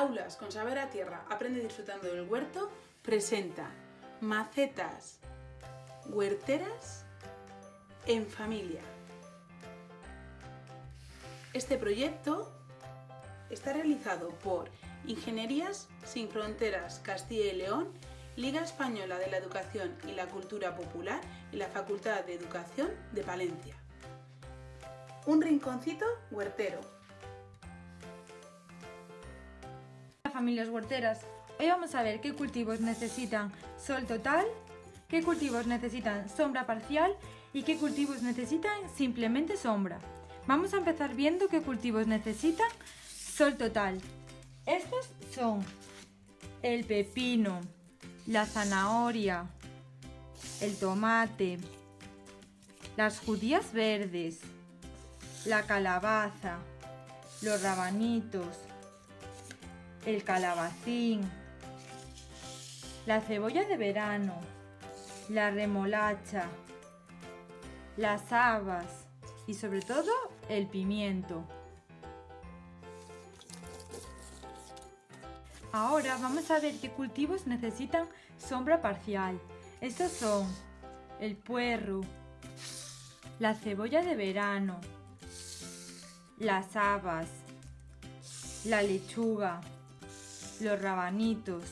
Aulas con Saber a Tierra, aprende disfrutando del huerto, presenta macetas huerteras en familia. Este proyecto está realizado por Ingenierías Sin Fronteras Castilla y León, Liga Española de la Educación y la Cultura Popular y la Facultad de Educación de Palencia. Un rinconcito huertero. Familias huerteras. Hoy vamos a ver qué cultivos necesitan sol total, qué cultivos necesitan sombra parcial y qué cultivos necesitan simplemente sombra. Vamos a empezar viendo qué cultivos necesitan sol total. Estos son el pepino, la zanahoria, el tomate, las judías verdes, la calabaza, los rabanitos, el calabacín, la cebolla de verano, la remolacha, las habas y sobre todo el pimiento. Ahora vamos a ver qué cultivos necesitan sombra parcial. Estos son el puerro, la cebolla de verano, las habas, la lechuga, los rabanitos,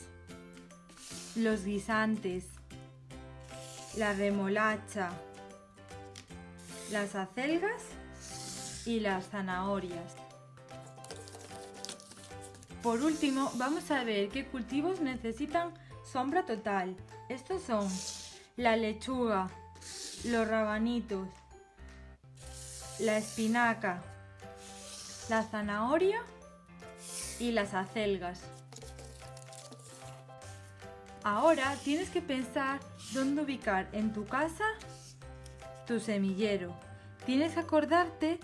los guisantes, la remolacha, las acelgas y las zanahorias. Por último, vamos a ver qué cultivos necesitan sombra total. Estos son la lechuga, los rabanitos, la espinaca, la zanahoria y las acelgas. Ahora tienes que pensar dónde ubicar en tu casa tu semillero. Tienes que acordarte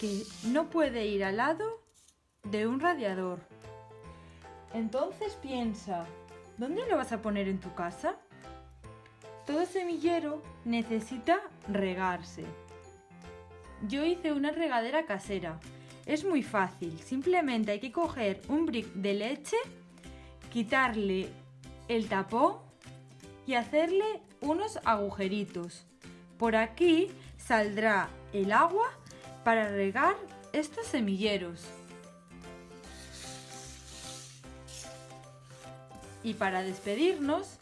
que no puede ir al lado de un radiador. Entonces piensa, ¿dónde lo vas a poner en tu casa? Todo semillero necesita regarse. Yo hice una regadera casera. Es muy fácil, simplemente hay que coger un brick de leche, quitarle el tapón y hacerle unos agujeritos. Por aquí saldrá el agua para regar estos semilleros. Y para despedirnos,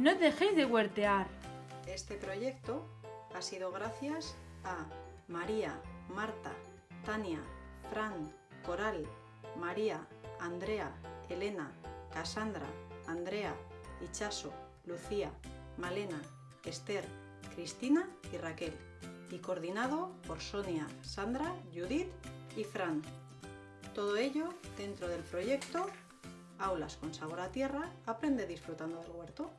no dejéis de huertear. Este proyecto ha sido gracias a María, Marta, Tania, Fran, Coral, María, Andrea, Elena, Cassandra, Andrea, Ichaso, Lucía, Malena, Esther, Cristina y Raquel, y coordinado por Sonia, Sandra, Judith y Fran. Todo ello dentro del proyecto Aulas con sabor a tierra, aprende disfrutando del huerto.